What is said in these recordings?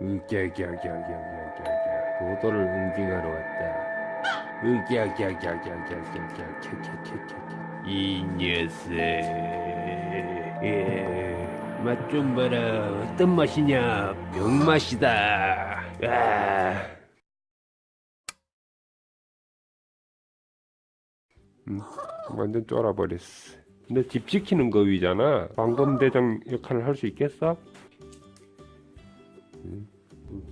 으갸갸갸갸갸갸 도도를 응징하러 왔다 으갸갸갸갸갸갸갸 이 녀석 예, 맛좀 봐라 어떤 맛이냐 병맛이다 아. 음, 완전 쫄아버렸어 근데 집 지키는 거 위잖아 방범대장 역할을 할 수 있겠어?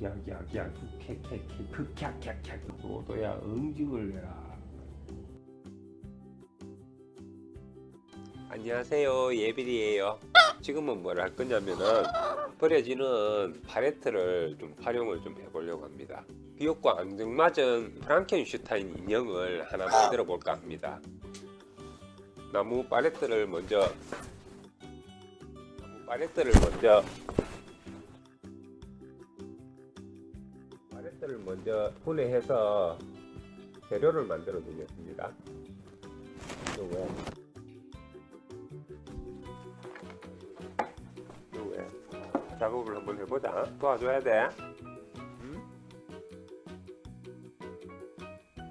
야야야 캐캐캐 극캬캬캬 도도야 응징을 해라 안녕하세요. 예빌이에요. 지금은 뭘 할 거냐면은 버려지는 팔레트를 좀 활용을 좀 해보려고 합니다. 비옥과 앙증맞은 프랑켄슈타인 인형을 하나 만들어 볼까 합니다. 나무 팔레트를 먼저 나무 팔레트를 먼저 팔레트를 먼저 분해해서 재료를 만들어 두겠습니다. 요거 요거에 작업을 한번 해보자. 도와줘야 돼. 음?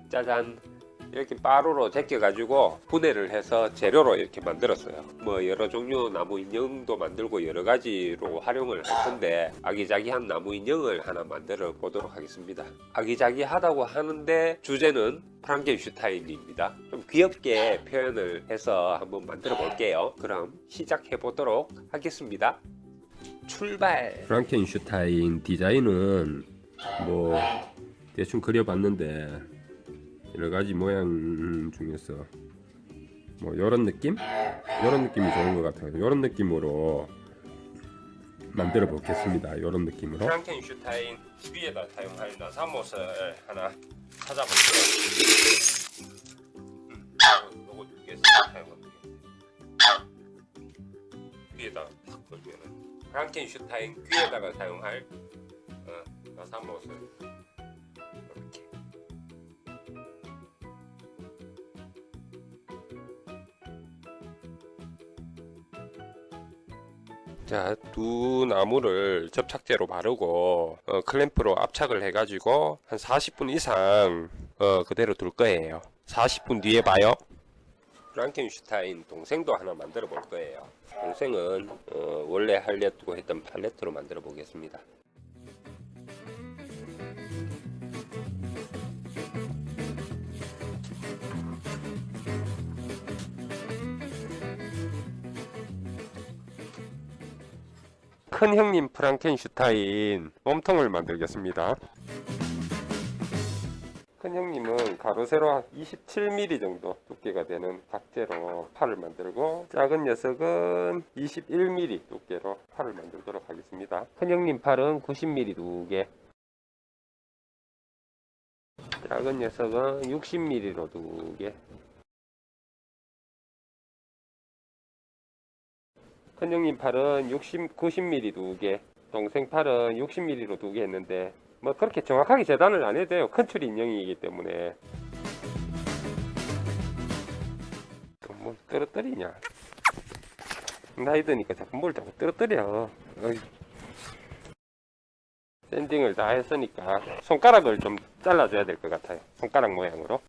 짜잔 이렇게 빠루로 제껴 가지고 분해를 해서 재료로 이렇게 만들었어요. 뭐 여러 종류 나무 인형도 만들고 여러 가지로 활용을 할 건데 아기자기한 나무 인형을 하나 만들어 보도록 하겠습니다. 아기자기하다고 하는데 주제는 프랑켄슈타인입니다. 좀 귀엽게 표현을 해서 한번 만들어 볼게요. 그럼 시작해 보도록 하겠습니다. 출발! 프랑켄슈타인 디자인은 뭐 대충 그려봤는데 여러가지 모양 중에서 뭐 요런 느낌? 요런 느낌이 좋은 것 같아요. 요런 느낌으로 만들어 보겠습니다. 요런 느낌으로. 프랑켄슈타인 위에다 사용할 나사못을 하나 찾아볼게요. 음, 프랑켄슈타인 귀에다가 사용할 어, 나사못을 자, 두 나무를 접착제로 바르고 어, 클램프로 압착을 해 가지고 한 40분 이상 어, 그대로 둘 거예요. 40분 뒤에 봐요. 프랑켄슈타인 동생도 하나 만들어 볼 거예요. 동생은 어, 원래 하려고 했던 팔레트로 만들어 보겠습니다. 큰 형님 프랑켄슈타인 몸통을 만들겠습니다. 큰 형님은 가로 세로 27mm 정도 두께가 되는 각재로 팔을 만들고 작은 녀석은 21mm 두께로 팔을 만들도록 하겠습니다. 큰 형님 팔은 90mm 두개 작은 녀석은 60mm로 두개 큰 형님 팔은 60, 90mm 두개 동생 팔은 60mm로 두 개 했는데 뭐 그렇게 정확하게 재단을 안 해도 돼요. 큰 추리 인형이기 때문에. 뭐 떨어뜨리냐. 나이 드니까 자꾸 뭘 자꾸 떨어뜨려. 어이. 샌딩을 다 했으니까 손가락을 좀 잘라줘야 될 것 같아요. 손가락 모양으로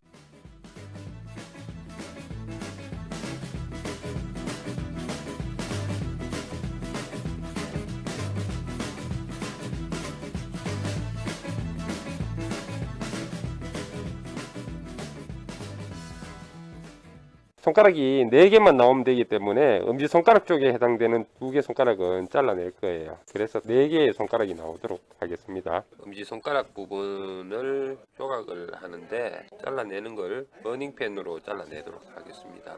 손가락이 4개만 나오면 되기 때문에 엄지손가락 쪽에 해당되는 두 개 손가락은 잘라낼 거예요. 그래서 4개의 손가락이 나오도록 하겠습니다. 엄지손가락 부분을 조각을 하는데 잘라내는 걸 버닝펜으로 잘라내도록 하겠습니다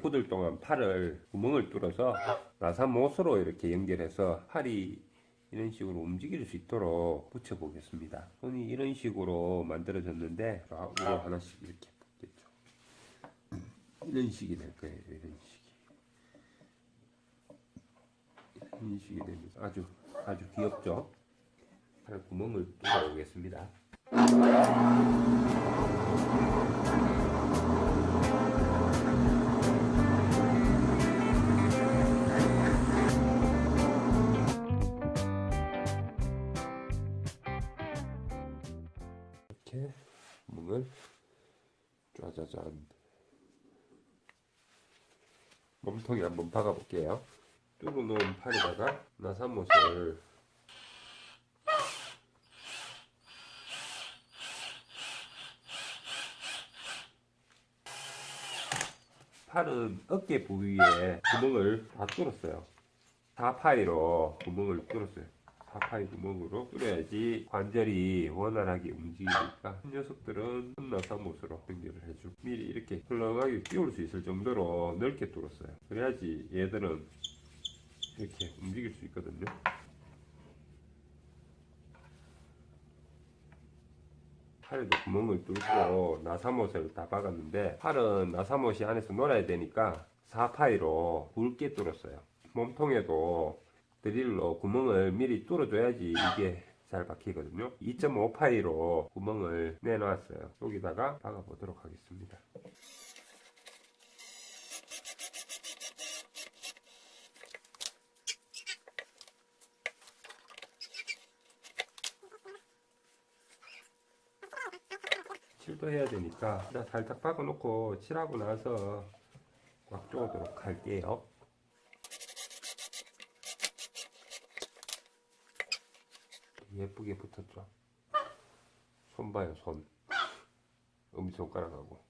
9일 동안 팔을 구멍을 뚫어서 나사못으로 이렇게 연결해서 팔이 이런 식으로 움직일 수 있도록 붙여 보겠습니다. 손이 이런 식으로 만들어졌는데 아, 좌우로 하나씩 이렇게 붙겠죠. 이런 식이 될 거예요 이런 식이. 이런 식이 되면 아주 아주 귀엽죠? 팔 구멍을 뚫어 보겠습니다. 짜자잔. 몸통에 한번 박아 볼게요. 뚫어 놓은 팔에다가 나사못을 팔은 어깨 부위에 구멍을 다 뚫었어요. 4파이로 구멍을 뚫었어요 4파이 구멍으로 뚫어야지 관절이 원활하게 움직이니까 녀석들은 혼나사못으로 연결을 해주고 미리 이렇게 헐렁하게 끼울 수 있을 정도로 넓게 뚫었어요. 그래야지 얘들은 이렇게 움직일 수 있거든요. 팔에도 구멍을 뚫고 나사못을 다 박았는데 팔은 나사못이 안에서 놀아야 되니까 4파이로 굵게 뚫었어요. 몸통에도 드릴로 구멍을 미리 뚫어줘야지 이게 잘 박히거든요. 2.5파이로 구멍을 내놨어요. 여기다가 박아 보도록 하겠습니다. 칠도 해야 되니까 살짝 박아 놓고 칠하고 나서 꽉 조으도록 할게요 예쁘게 붙었죠. 손 봐요 손. 엄지손가락하고.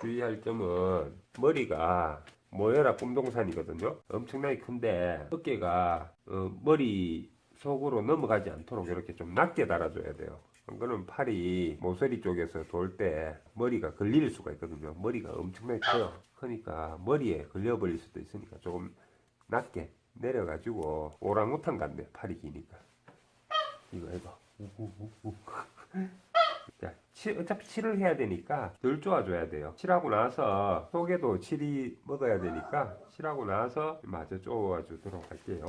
주의할 점은 머리가 모여라 꿈동산이거든요. 엄청나게 큰데 어깨가 어, 머리 속으로 넘어가지 않도록 이렇게 좀 낮게 달아줘야 돼요 그거는 팔이 모서리 쪽에서 돌 때 머리가 걸릴 수가 있거든요. 머리가 엄청나게 커요. 크니까 머리에 걸려 버릴 수도 있으니까 조금 낮게 내려 가지고 오랑우탄 같네 팔이 기니까. 이거 해봐. 우우우우. 자, 치, 어차피 칠을 해야 되니까 덜 쪼아줘야 돼요. 칠하고 나서 속에도 칠이 먹어야 되니까 칠하고 나서 마저 쪼아주도록 할게요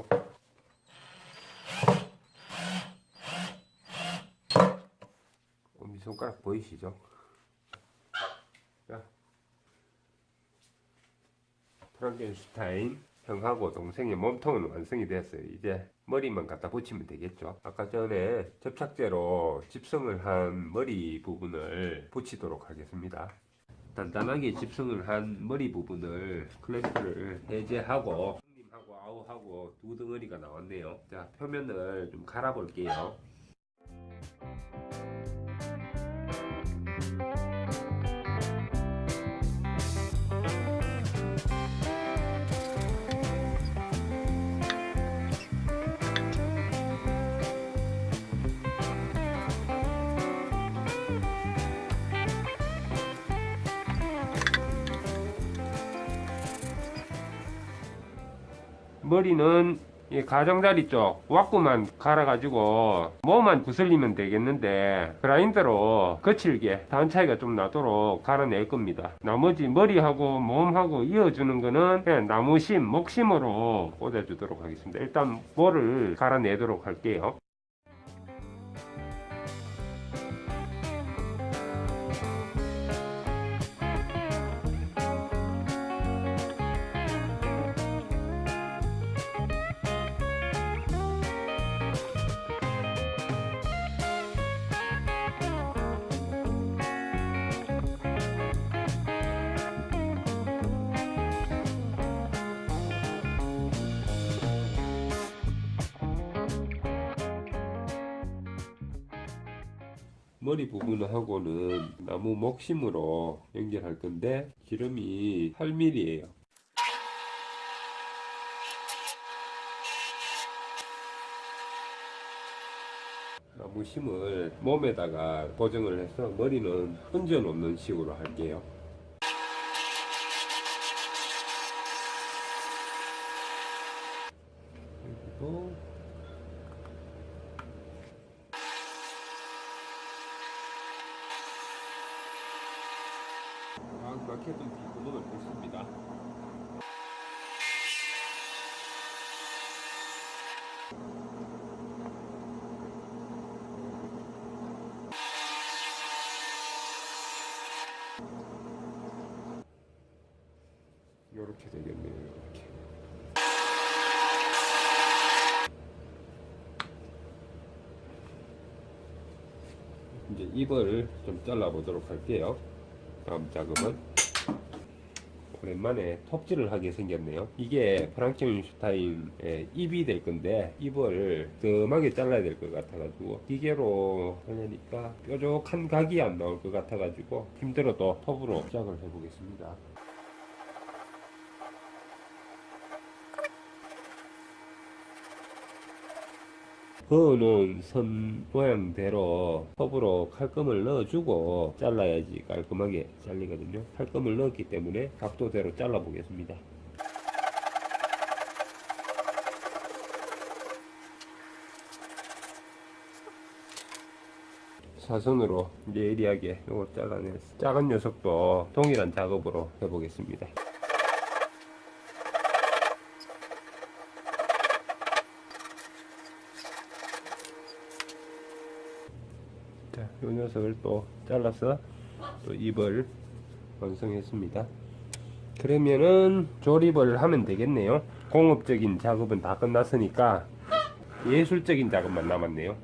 엄지 손가락 보이시죠? 자, 프랑켄슈타인 형하고 동생의 몸통은 완성이 됐어요. 이제 머리만 갖다 붙이면 되겠죠. 아까 전에 접착제로 집성을 한 머리 부분을 붙이도록 하겠습니다. 단단하게 집성을 한 머리 부분을 클램프를 해제하고 님하고 아우하고 두 덩어리가 나왔네요. 자 표면을 좀 갈아 볼게요. 머리는 이 가장자리 쪽 왁구만 갈아가지고 몸만 구슬리면 되겠는데 그라인더로 거칠게 단 차이가 좀 나도록 갈아낼 겁니다. 나머지 머리하고 몸하고 이어주는 거는 그냥 나무심 목심으로 꽂아주도록 하겠습니다. 일단 볼을 갈아내도록 할게요 머리 부분하고는 나무 목심으로 연결할 건데 기름이 8mm예요. 나무 심을 몸에다가 고정을 해서 머리는 흔적 없는 식으로 할게요. 이제 입을 좀 잘라 보도록 할게요. 다음 작업은 오랜만에 톱질을 하게 생겼네요. 이게 프랑켄슈타인의 입이 될 건데 입을 뜸하게 잘라야 될 것 같아가지고 기계로 하려니까 뾰족한 각이 안 나올 것 같아가지고 힘들어도 톱으로 시작을 해보겠습니다. 그거는 선 모양대로 톱으로 칼금을 넣어주고 잘라야지 깔끔하게 잘리거든요. 칼금을 넣었기 때문에 각도대로 잘라 보겠습니다. 사선으로 예리하게 이거 잘라냈어. 작은 녀석도 동일한 작업으로 해보겠습니다. 자, 이 녀석을 또 잘라서 또 입을 완성했습니다. 그러면은 조립을 하면 되겠네요. 공업적인 작업은 다 끝났으니까 예술적인 작업만 남았네요.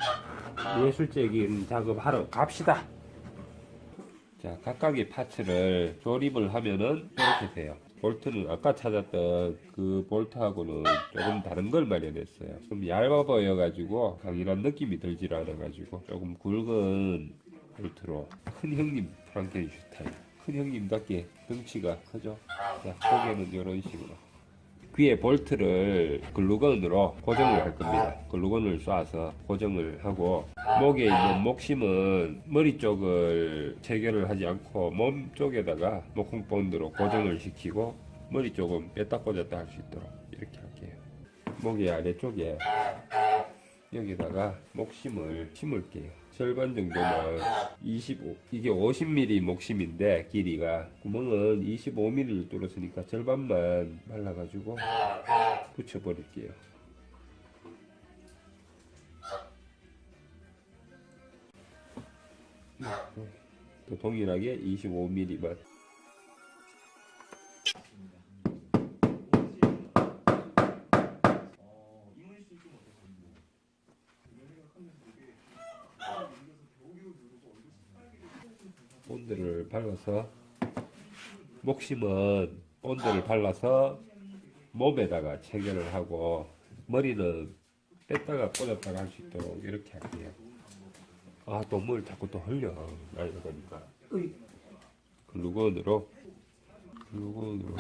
예술적인 작업 하러 갑시다. 자, 각각의 파츠를 조립을 하면은 이렇게 돼요. 볼트는 아까 찾았던 그 볼트하고는 조금 다른 걸 마련했어요. 좀 얇아 보여 가지고 강인한 느낌이 들질 않아 가지고 조금 굵은 볼트로 큰 형님 프랑켄슈타인 큰 형님답게 덩치가 크죠. 자, 고개는 이런 식으로 귀에 볼트를 글루건으로 고정을 할 겁니다. 글루건을 쏴서 고정을 하고 목에 있는 목심은 머리 쪽을 체결을 하지 않고 몸 쪽에다가 목콩본드로 고정을 시키고 머리 쪽은 뺐다 꽂았다 할 수 있도록 이렇게 할게요. 목의 아래쪽에 여기다가 목심을 심을게요. 절반 정도만 25 이게 50mm 목심인데 길이가. 구멍은 25mm를 뚫었으니까 절반만 말라가지고 붙여버릴게요. 또 동일하게 25mm만 발라서 목 심은 본드를 발라서 몸에다가 체결을 하고 머리는 뺐다가 꽂았다가 할 수 있도록 이렇게 할게요. 아, 또뭘 자꾸 또 흘려. 나이가 보니까. 글루건으로, 글루건으로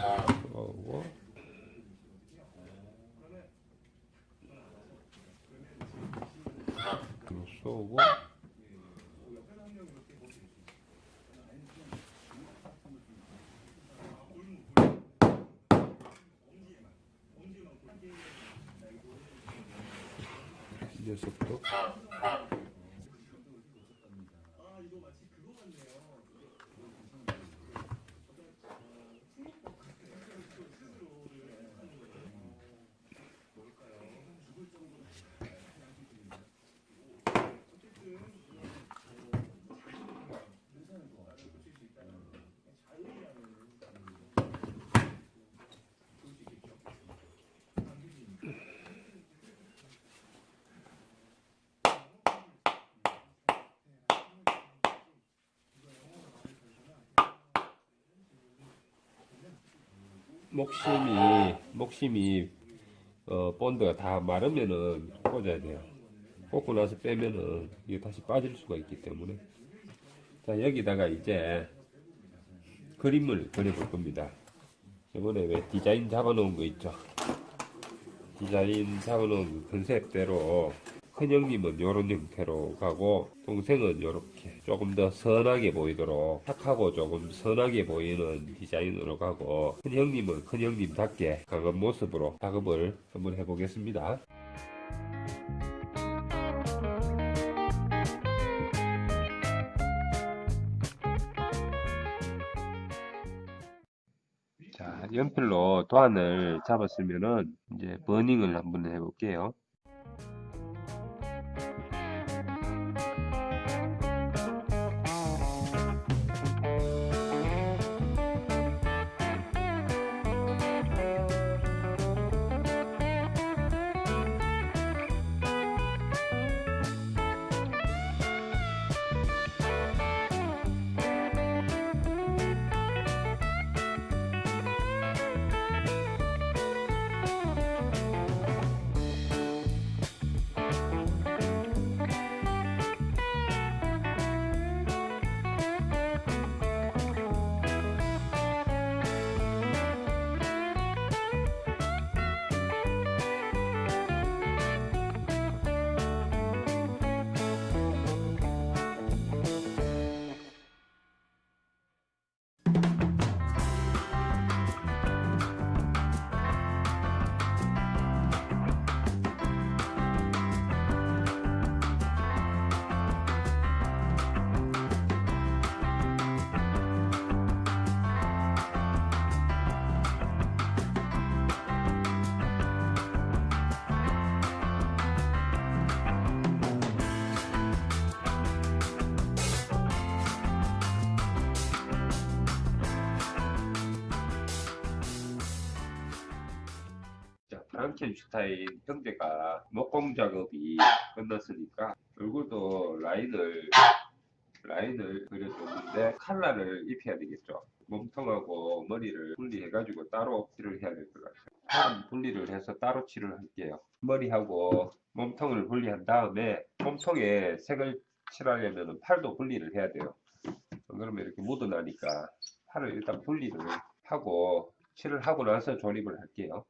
쏘고, 그리고 쏘고, 이 녀석도 목심이 목심이 어, 본드가 다 마르면은 꽂아야 돼요. 꽂고 나서 빼면은 이게 다시 빠질 수가 있기 때문에 자 여기다가 이제 그림을 그려볼 겁니다. 이번에 왜 디자인 잡아놓은 거 있죠? 디자인 잡아놓은 그 컨셉대로 큰형님은 이런 형태로 가고 동생은 이렇게 조금 더 선하게 보이도록 착하고 조금 선하게 보이는 디자인으로 가고 큰 형님은 큰 형님답게 강한 모습으로 작업을 한번 해보겠습니다. 자, 연필로 도안을 잡았으면은 이제 버닝을 한번 해볼게요. 자, 프랑켄슈타인 형제가 목공 작업이 끝났으니까 얼굴도 라인을 라인을 그려줬는데 칼라를 입혀야 되겠죠. 몸통하고 머리를 분리해가지고 따로 칠을 해야 될 것 같아요. 분리를 해서 따로 칠을 할게요. 머리하고 몸통을 분리한 다음에 몸통에 색을 칠하려면 팔도 분리를 해야 돼요. 안 그러면 이렇게 묻어나니까 팔을 일단 분리를 하고 칠을 하고 나서 조립을 할게요.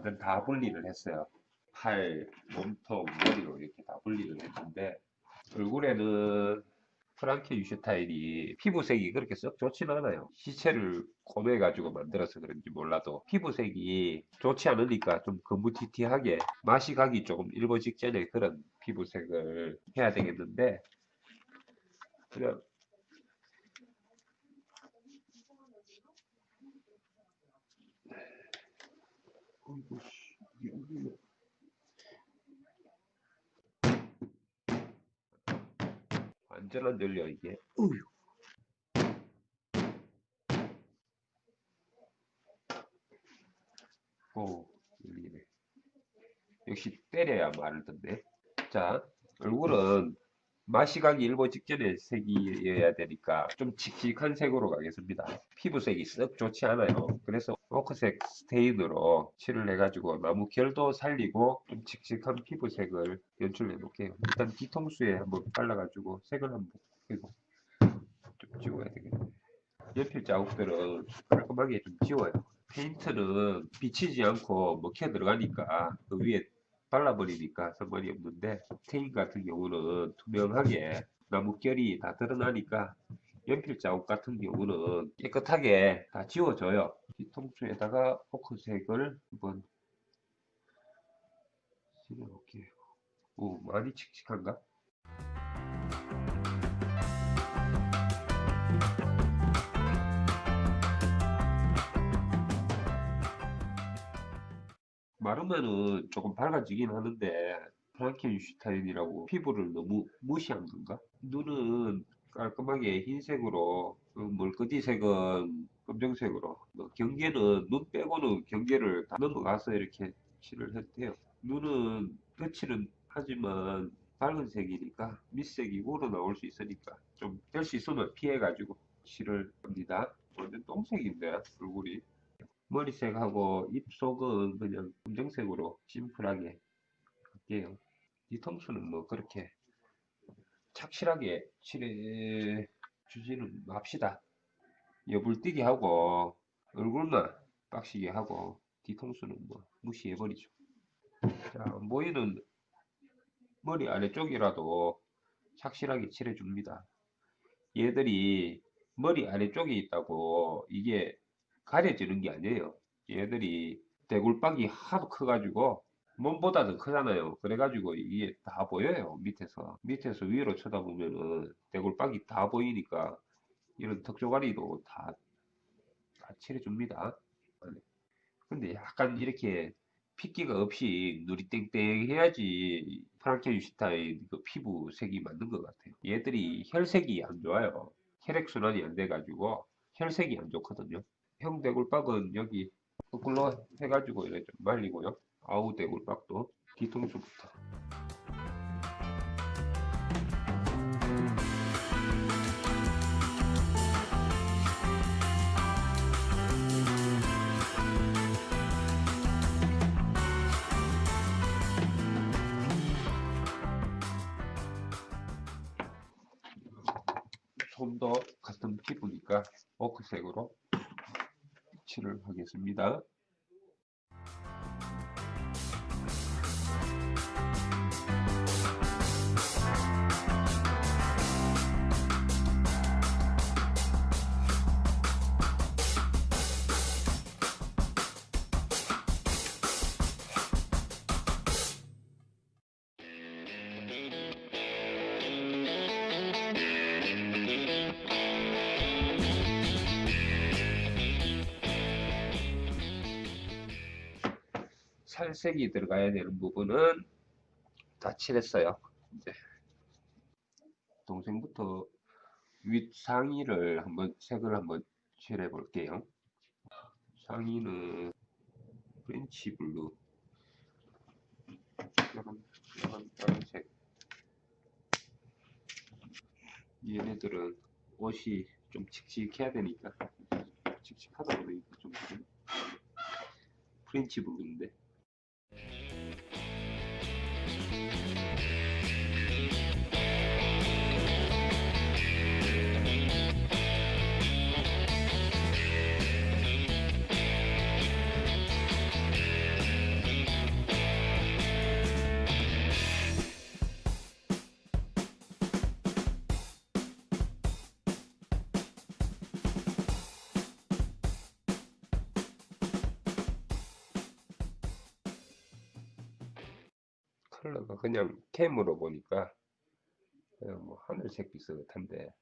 완전 다 분리를 했어요. 팔, 몸통, 머리로 이렇게 다 분리를 했는데 얼굴에는 프랑케 유슈타인이 피부색이 그렇게 썩 좋진 않아요. 시체를 꼬매가지고 만들어서 그런지 몰라도 피부색이 좋지 않으니까 좀 거무튀튀하게 맛이 가기 조금 일보 직전에 그런 피부색을 해야 되겠는데 그냥 어이구, 씨, 이게 어디로- 완전 안 들려 이게? 우유. 오 열리네. 역시 때려야 말을 듣네 자 얼굴은 마시가기 일보 직전에 색이어야 되니까 좀 칙칙한 색으로 가겠습니다. 피부색이 썩 좋지 않아요. 그래서 오크색 스테인으로 칠을 해가지고 나무 결도 살리고 좀 칙칙한 피부색을 연출해 볼게요. 일단 뒤통수에 한번 발라가지고 색을 한번 그리고 좀 지워야 되겠네. 연필 자국들은 깔끔하게 좀 지워요. 페인트는 비치지 않고 먹혀 들어가니까 그 위에 발라버리니까 상관이 없는데 스테인 같은 경우는 투명하게 나뭇결이 다 드러나니까 연필 자국 같은 경우는 깨끗하게 다 지워져요. 뒤통수에다가 포크색을 한번 칠해볼게요. 오, 많이 칙칙한가? 마르면은 조금 밝아지긴 하는데 프랑켄슈타인이라고 피부를 너무 무시한 건가? 눈은 깔끔하게 흰색으로 그 멀거지색은 검정색으로 뭐 경계는 눈 빼고는 경계를 다 넘어가서 이렇게 칠을 했대요. 눈은 거칠은 하지만 밝은 색이니까 밑색이 우러나올 수 있으니까 좀 될 수 있으면 피해 가지고 칠을 합니다. 완전 똥색인데 얼굴이 머리색하고 입속은 그냥 검정색으로 심플하게 할게요. 뒤통수는 뭐 그렇게 착실하게 칠해 주지는 맙시다. 여불뛰기 하고 얼굴만 빡시게 하고 뒤통수는 뭐 무시해버리죠. 자, 모이는 머리 아래쪽이라도 착실하게 칠해줍니다. 얘들이 머리 아래쪽에 있다고 이게 가려지는 게 아니에요. 얘들이 대굴박이 하도 커가지고 몸보다도 크잖아요. 그래가지고 이게 다 보여요. 밑에서. 밑에서 위로 쳐다보면은 대굴박이 다 보이니까 이런 턱조가리도 다, 다 칠해줍니다. 근데 약간 이렇게 핏기가 없이 눈이 땡땡 해야지 프랑켄슈타인 그 피부색이 맞는 것 같아요. 얘들이 혈색이 안 좋아요. 혈액순환이 안 돼가지고 혈색이 안 좋거든요. 형 대굴박은 여기 거꾸로 해가지고 이렇게 좀 말리고요. 아우 대굴박도 뒤통수부터. 손도 같은 피부니까 오크색으로 칠을 하겠습니다. 살색이 들어가야 되는 부분은 다 칠했어요. 이제 동생부터 윗 상의를 한번 색을 한번 칠해 볼게요. 상의는 French blue 이런 이런 빨간색 얘네들은 옷이 좀 칙칙해야 되니까 칙칙하다 보니까 좀. 프렌치 블루인데 Yeah. 컬러가 그냥 캠으로 보니까 그냥 뭐 하늘색 비슷한데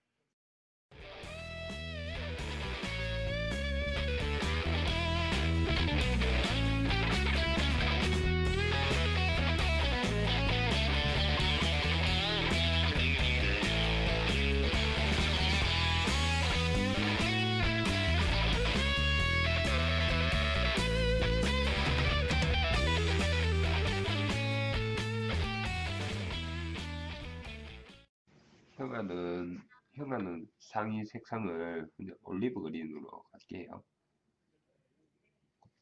형아는 상의 색상을 올리브 그린으로 갈게요.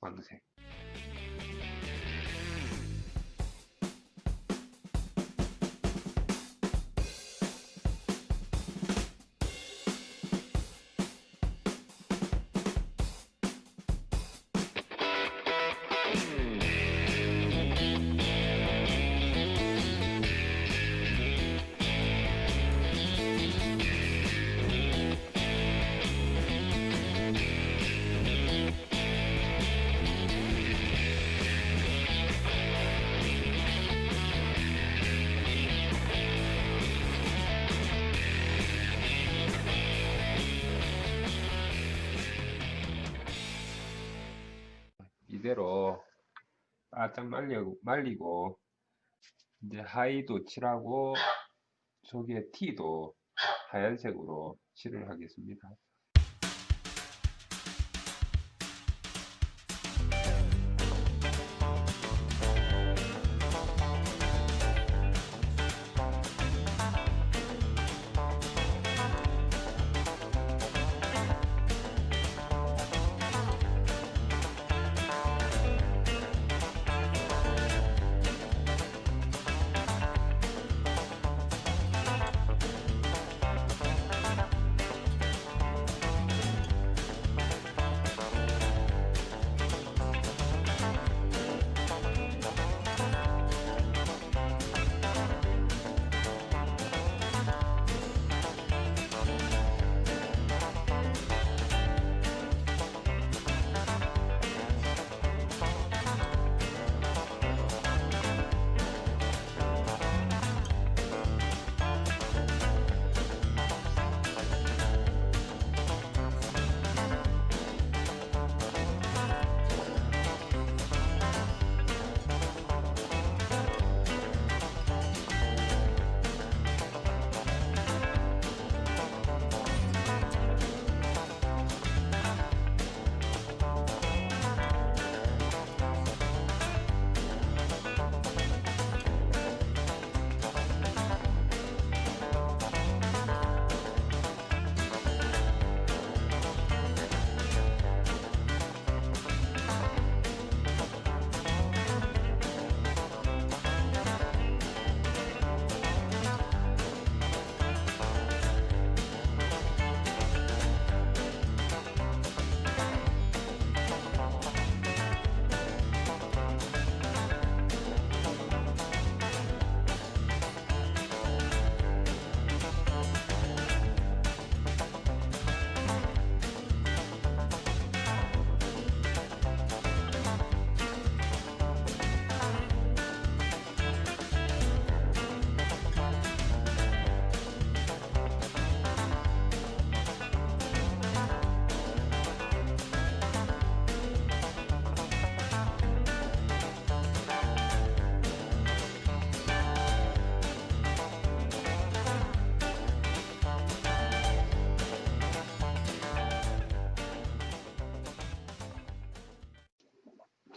황색. 바짝 말리고, 말리고 이제 하의도 칠하고 속에 T도 하얀색으로 칠을 하겠습니다.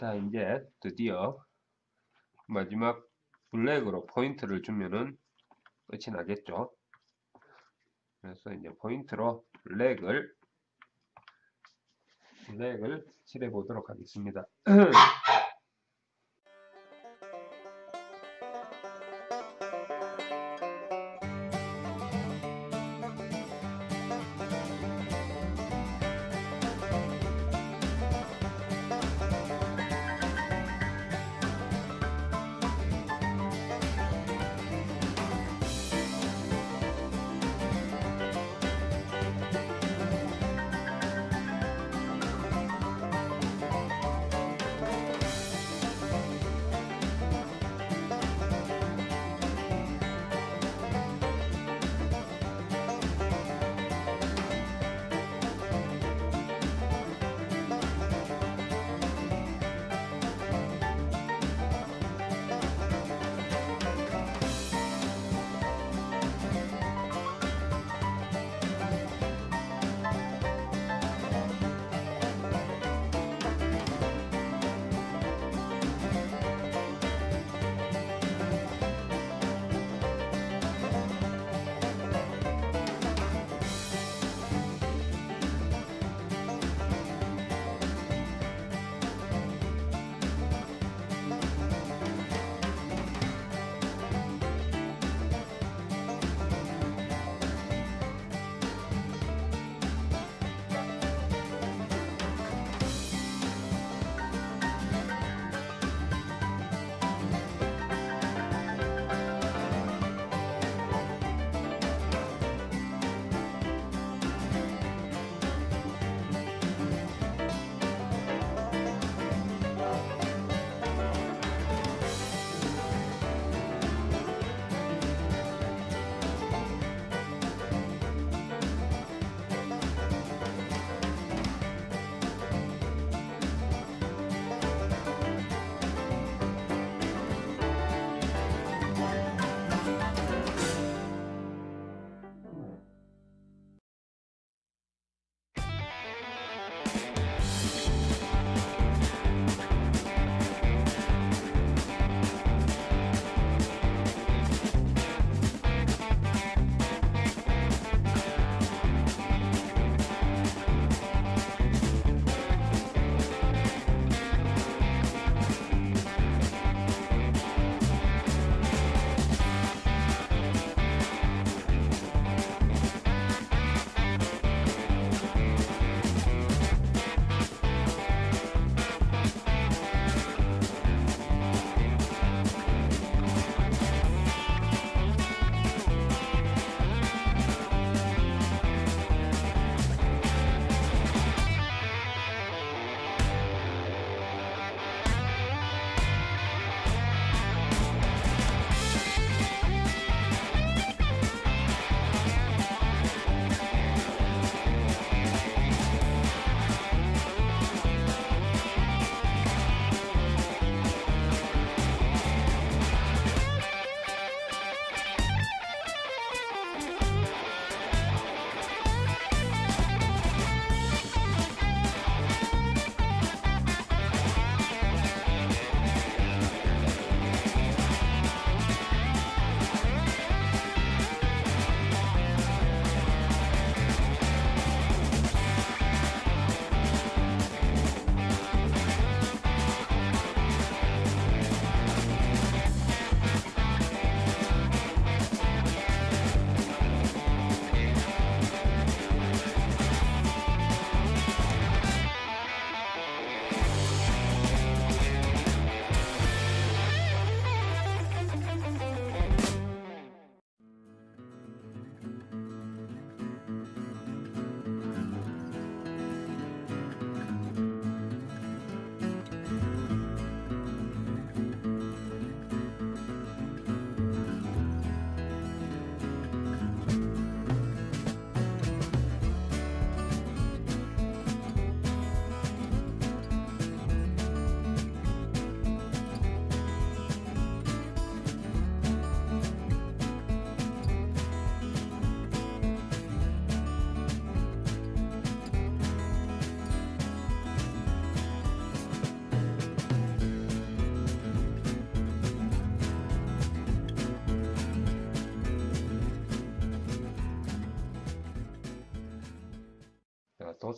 자 이제 드디어 마지막 블랙으로 포인트를 주면은 끝이 나겠죠. 그래서 이제 포인트로 블랙을 블랙을 칠해 보도록 하겠습니다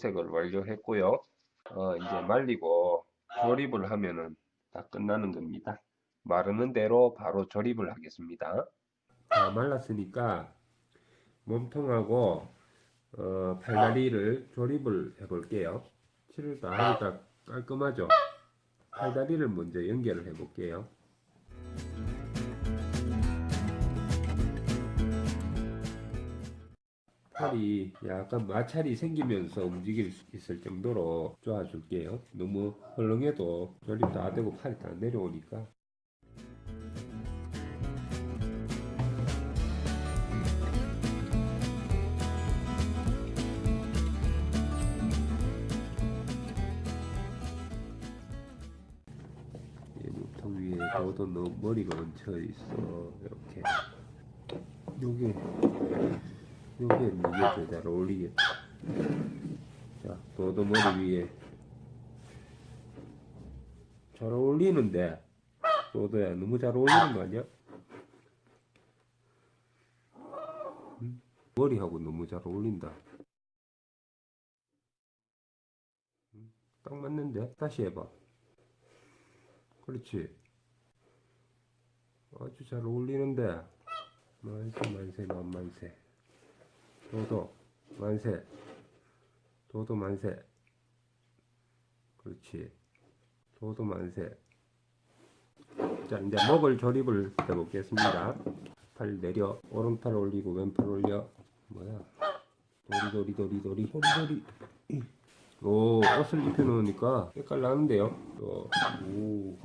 도색을 완료했고요. 어, 이제 말리고 조립을 하면은 다 끝나는 겁니다. 마르는 대로 바로 조립을 하겠습니다. 다 말랐으니까 몸통하고 어, 팔다리를 조립을 해 볼게요. 칠을 다 하니까 깔끔하죠? 팔다리를 먼저 연결을 해 볼게요. 팔이 약간 마찰이 생기면서 움직일 수 있을 정도로 쪼아줄게요. 너무 헐렁해도 조립 다 되고 팔이 다 내려오니까. 이 몸통 위에 저도 너무 머리가 얹혀 있어. 이렇게. 요게 요게 이게 더잘 어울리겠다. 자, 도도 머리 위에 잘 어울리는데 도도야 너무 잘 어울리는 거 아니야? 응? 머리하고 너무 잘 어울린다. 응? 딱 맞는데? 다시 해봐. 그렇지. 아주 잘 어울리는데. 만세 만세 만만세. 도도 만세. 도도 만세. 그렇지. 도도 만세. 자 이제 목을 조립을 해 보겠습니다. 팔 내려 오른팔 올리고 왼팔 올려. 뭐야? 도리 도리 도리 도리 도리 도리. 오 옷을 입혀 놓으니까 색깔 나는데요. 또, 오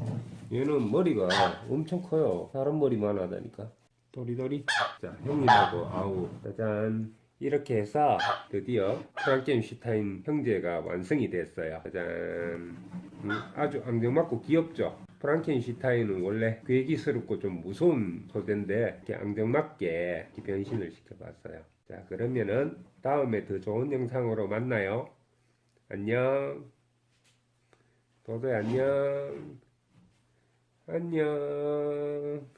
얘는 머리가 엄청 커요. 사람 머리만 하다니까. 도리도리. 자 형님하고 아우. 짜잔 이렇게 해서 드디어 프랑켄 슈타인 형제가 완성이 됐어요. 짜잔. 음, 아주 앙증맞고 귀엽죠? 프랑켄 슈타인은 원래 괴기스럽고 좀 무서운 소재인데 이렇게 앙증맞게 이렇게 변신을 시켜봤어요. 자 그러면은 다음에 더 좋은 영상으로 만나요. 안녕. 도도야 안녕. 안녕.